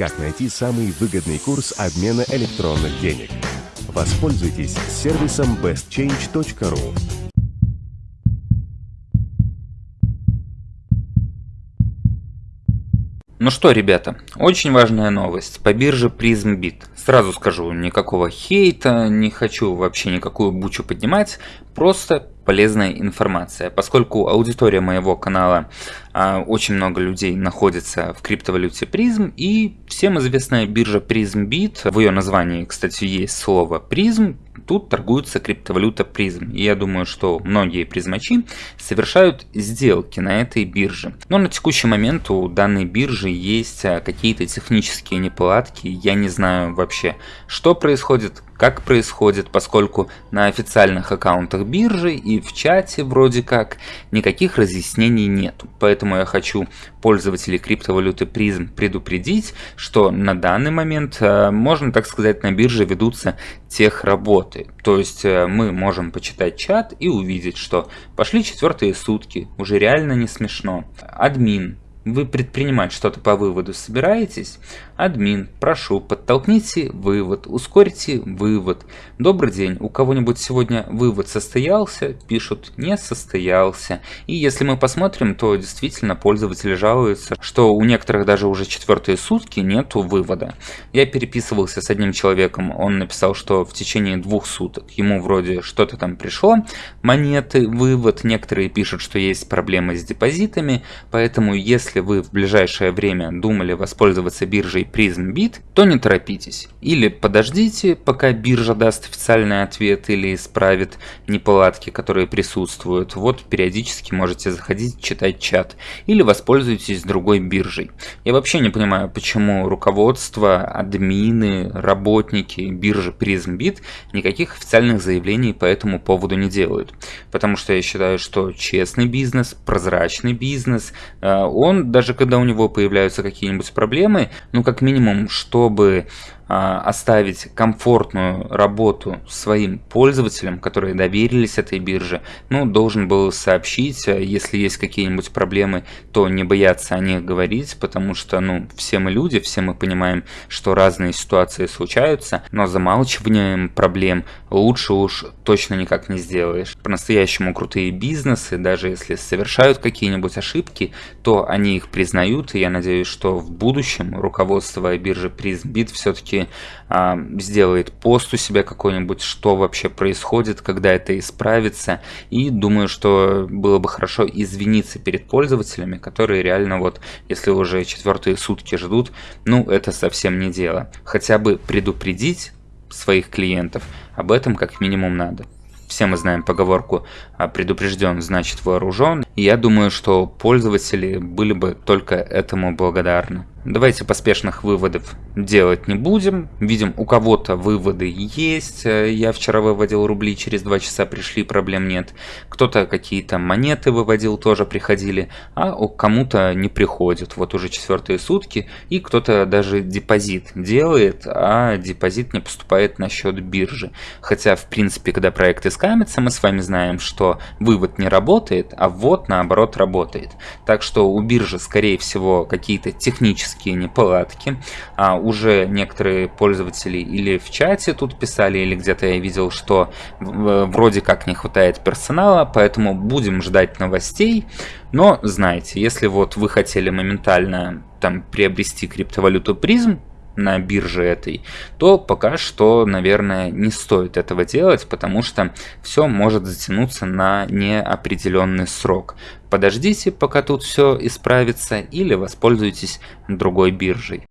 Как найти самый выгодный курс обмена электронных денег? Воспользуйтесь сервисом bestchange.ru. Ну что, ребята, очень важная новость по бирже PrismBit. Сразу скажу, никакого хейта, не хочу вообще никакую бучу поднимать, просто полезная информация. Поскольку аудитория моего канала, а, очень много людей находится в криптовалюте призм, и всем известная биржа PrismBit, в ее названии, кстати, есть слово призм, тут торгуется криптовалюта призм. И я думаю, что многие призмачи совершают сделки на этой бирже. Но на текущий момент у данной биржи есть а, какие-то технические неполадки. Я не знаю вообще, что происходит, как происходит, поскольку на официальных аккаунтах биржи и в чате вроде как никаких разъяснений нету. Поэтому я хочу пользователей криптовалюты призм предупредить, что на данный момент, э, можно так сказать, на бирже ведутся тех работы. То есть э, мы можем почитать чат и увидеть, что пошли четвертые сутки, уже реально не смешно. Админ вы предпринимать что-то по выводу собираетесь? Админ, прошу, подтолкните вывод, ускорите вывод. Добрый день, у кого-нибудь сегодня вывод состоялся? Пишут, не состоялся. И если мы посмотрим, то действительно пользователи жалуются, что у некоторых даже уже четвертые сутки нету вывода. Я переписывался с одним человеком, он написал, что в течение двух суток ему вроде что-то там пришло, монеты, вывод. Некоторые пишут, что есть проблемы с депозитами, поэтому если если вы в ближайшее время думали воспользоваться биржей PrismBit, то не торопитесь. Или подождите, пока биржа даст официальный ответ или исправит неполадки, которые присутствуют. Вот периодически можете заходить, читать чат. Или воспользуйтесь другой биржей. Я вообще не понимаю, почему руководство, админы, работники биржи PrismBit никаких официальных заявлений по этому поводу не делают. Потому что я считаю, что честный бизнес, прозрачный бизнес, э, даже когда у него появляются какие-нибудь проблемы, ну как минимум, чтобы оставить комфортную работу своим пользователям, которые доверились этой бирже, ну, должен был сообщить, а, если есть какие-нибудь проблемы, то не бояться о них говорить, потому что, ну, все мы люди, все мы понимаем, что разные ситуации случаются, но замалчиванием проблем лучше уж точно никак не сделаешь. По-настоящему крутые бизнесы, даже если совершают какие-нибудь ошибки, то они их признают, и я надеюсь, что в будущем руководство биржи PrismBit все-таки а, сделает пост у себя какой-нибудь, что вообще происходит, когда это исправится. И думаю, что было бы хорошо извиниться перед пользователями, которые реально вот, если уже четвертые сутки ждут, ну это совсем не дело. Хотя бы предупредить своих клиентов об этом как минимум надо. Все мы знаем поговорку «А «предупрежден, значит вооружен». И я думаю, что пользователи были бы только этому благодарны. Давайте поспешных выводов делать не будем. Видим, у кого-то выводы есть. Я вчера выводил рубли, через 2 часа пришли, проблем нет. Кто-то какие-то монеты выводил, тоже приходили. А кому-то не приходят. Вот уже четвертые сутки. И кто-то даже депозит делает, а депозит не поступает на счет биржи. Хотя, в принципе, когда проекты скамятся, мы с вами знаем, что вывод не работает, а ввод, наоборот, работает. Так что у биржи, скорее всего, какие-то технические технические неполадки. А уже некоторые пользователи или в чате тут писали, или где-то я видел, что вроде как не хватает персонала, поэтому будем ждать новостей. Но знаете, если вот вы хотели моментально там приобрести криптовалюту призм, на бирже этой, то пока что, наверное, не стоит этого делать, потому что все может затянуться на неопределенный срок. Подождите, пока тут все исправится, или воспользуйтесь другой биржей.